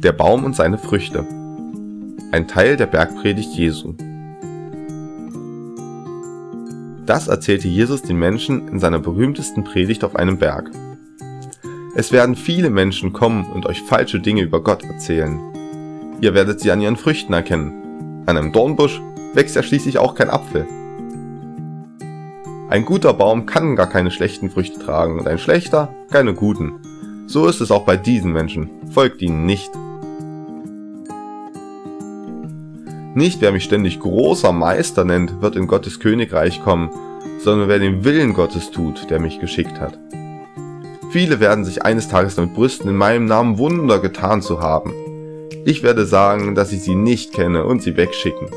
Der Baum und seine Früchte. Ein Teil der Bergpredigt Jesu. Das erzählte Jesus den Menschen in seiner berühmtesten Predigt auf einem Berg. Es werden viele Menschen kommen und euch falsche Dinge über Gott erzählen. Ihr werdet sie an ihren Früchten erkennen. An einem Dornbusch wächst ja schließlich auch kein Apfel. Ein guter Baum kann gar keine schlechten Früchte tragen und ein schlechter keine guten. So ist es auch bei diesen Menschen. Folgt ihnen nicht. Nicht wer mich ständig großer Meister nennt, wird in Gottes Königreich kommen, sondern wer den Willen Gottes tut, der mich geschickt hat. Viele werden sich eines Tages damit brüsten, in meinem Namen Wunder getan zu haben. Ich werde sagen, dass ich sie nicht kenne und sie wegschicken.